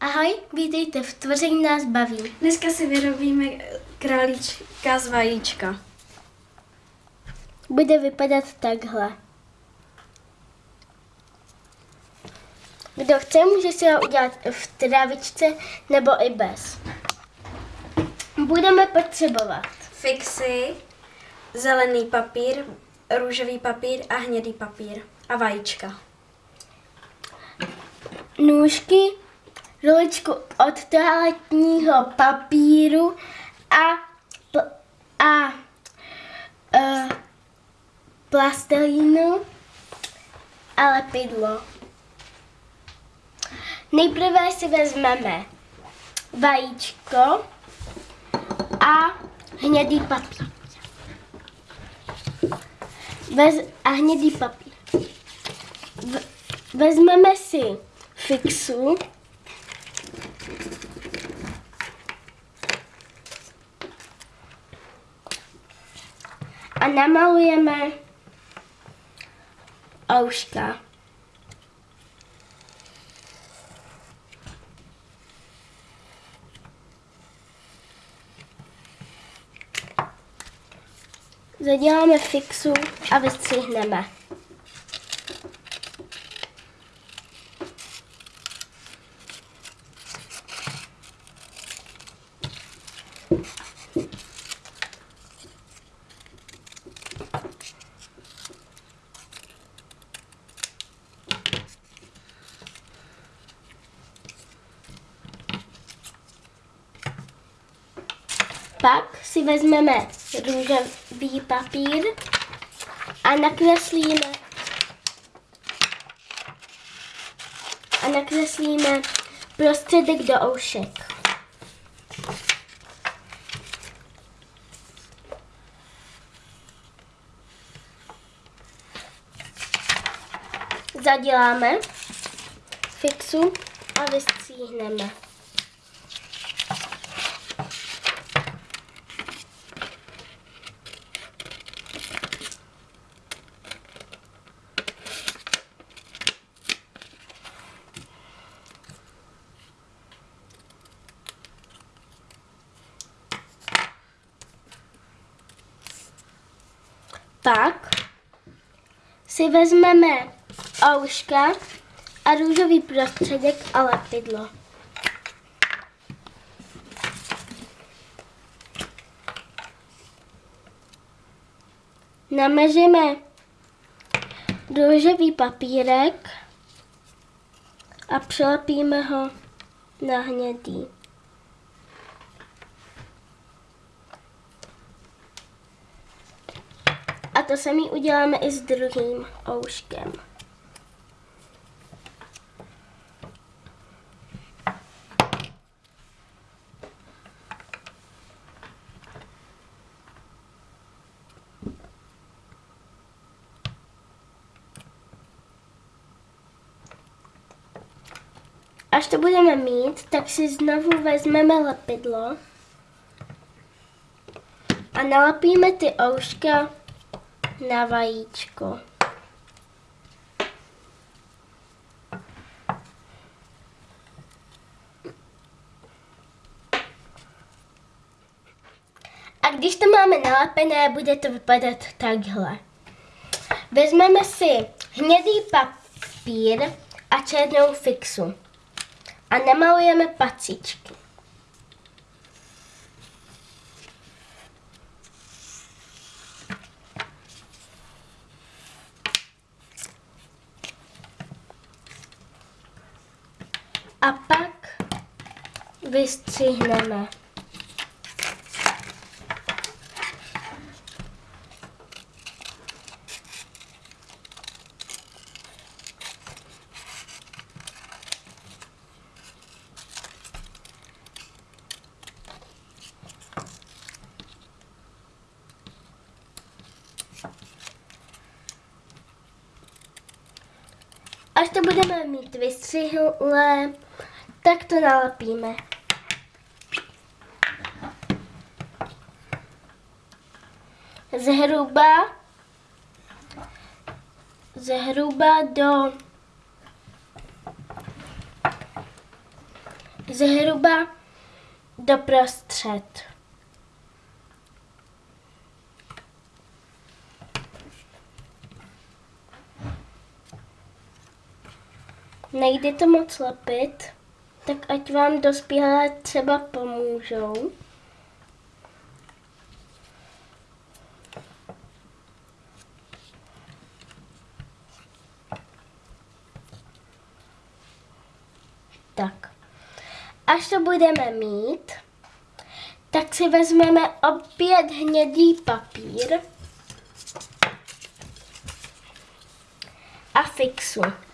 Ahoj, vítejte v Tvoření nás baví. Dneska si vyrobíme králíčka z vajíčka. Bude vypadat takhle. Kdo chce, může si ho udělat v trávičce nebo i bez. Budeme potřebovat Fixy, zelený papír, růžový papír a hnědý papír a vajíčka. nůžky, ruličku od toaletního papíru a, a uh, plastelínu a lepidlo. Nejprve si vezmeme vajíčko a hnědý papír. Vez, a hnědý papír. V, vezmeme si fixu. A namalujeme ouška. Zaděláme fixu a vystřihneme. Pak si vezmeme růžový papír a nakreslíme a nakreslíme prostředek do oušek. Zaděláme fixu a vystříhneme. Pak vezmeme ouška a růžový prostředek a lepidlo. Namažeme růžový papírek a přilepíme ho na hnědý. To samý uděláme i s druhým ouškem. Až to budeme mít, tak si znovu vezmeme lepidlo a nalepíme ty ouška na vajíčko. A když to máme nalepené, bude to vypadat takhle. Vezmeme si hnědý papír a černou fixu a namalujeme pacičky. A pak vystřihneme. Až to budeme mít vystřihlé, tak to nalepíme. Zhruba, zhruba do zhruba doprostřed. Nejde to moc lepit, tak ať vám dospělé třeba pomůžou. Tak. Až to budeme mít, tak si vezmeme opět hnědý papír a fixu.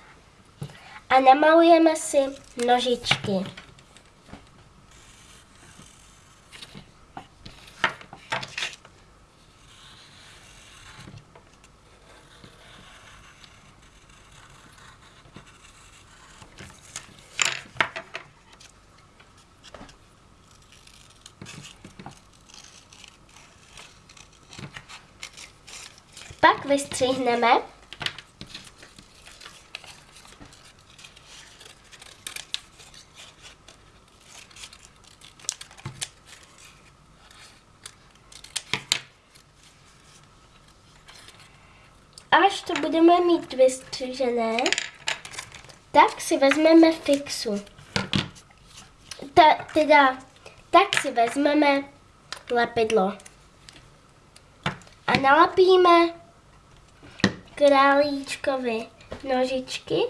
A namalujeme si nožičky. Pak vystřihneme až to budeme mít vystřižené, tak si vezmeme fixu. Ta, teda, tak si vezmeme lepidlo. A nalepíme králíčkovi nožičky.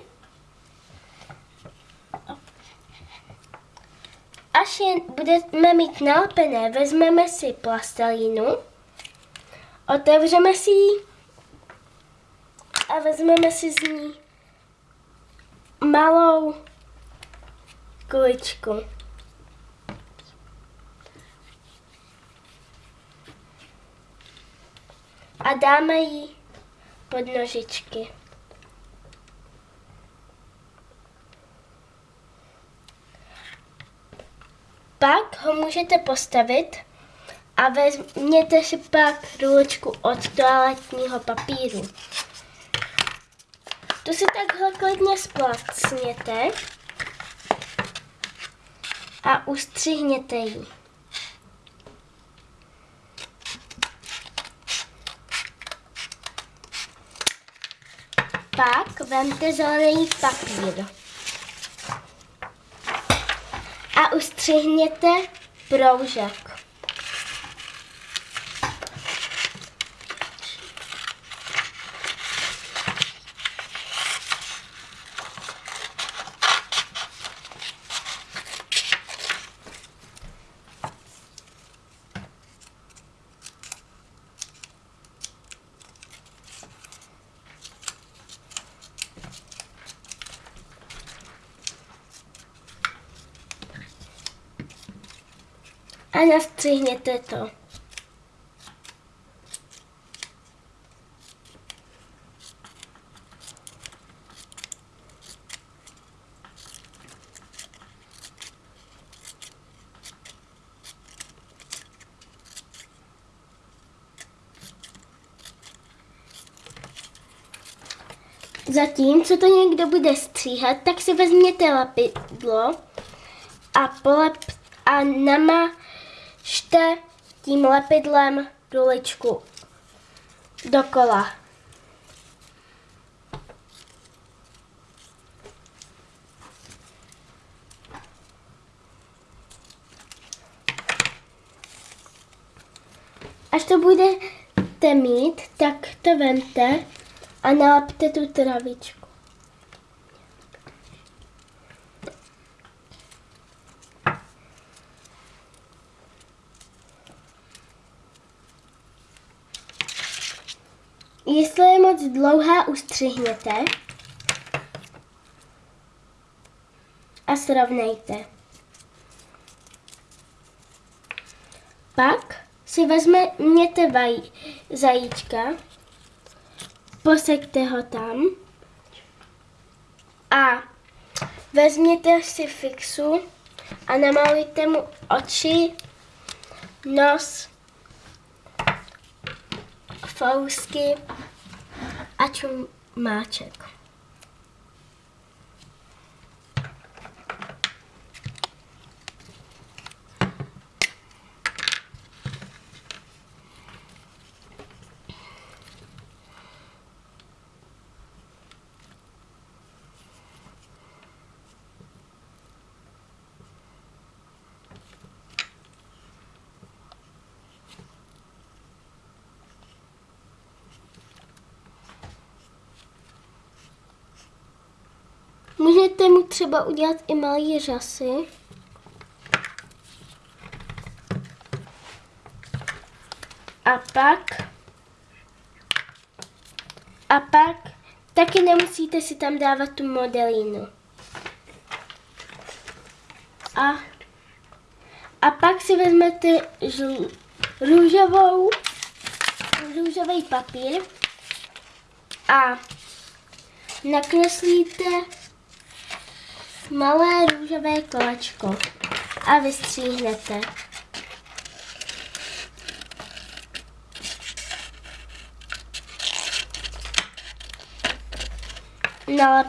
Až je budeme mít nalepené, vezmeme si plastelínu, otevřeme si ji a vezmeme si z ní malou kuličku. A dáme ji pod nožičky. Pak ho můžete postavit a vezměte si pak ruločku od toaletního papíru. Tu si takhle klidně splacněte a ustřihněte ji. Pak vemte zelený papír a ustřihněte proužek. A to. Zatím, co to někdo bude stříhat, tak si vezměte lapidlo a polep a nama Šte tím lepidlem ruličku dokola. Až to budete mít, tak to vemte a nalepte tu travičku. Jestli je moc dlouhá, ustřihněte. A srovnejte. Pak si vezměte vaj, zajíčka, posaďte ho tam. A vezměte si fixu a namalujte mu oči, nos, fousky a čumáček. Můžete mu třeba udělat i malý řasy. A pak a pak taky nemusíte si tam dávat tu modelínu. A, a pak si vezmete žl, růžovou, růžový papír a nakreslíte malé růžové kolečko a vystříhnete. Nalep,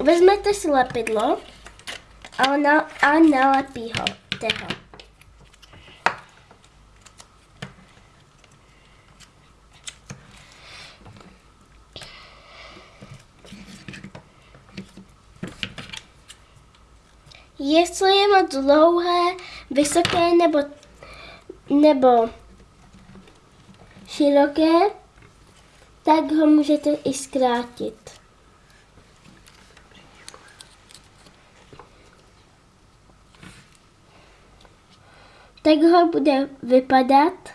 vezmete si lepidlo a, na, a nalepí ho. Jestli je moc dlouhé, vysoké nebo, nebo široké, tak ho můžete i zkrátit. Tak ho bude vypadat.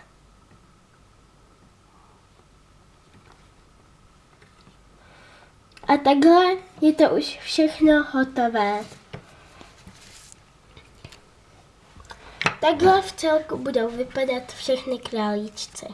A takhle je to už všechno hotové. Takhle v celku budou vypadat všechny králíčci.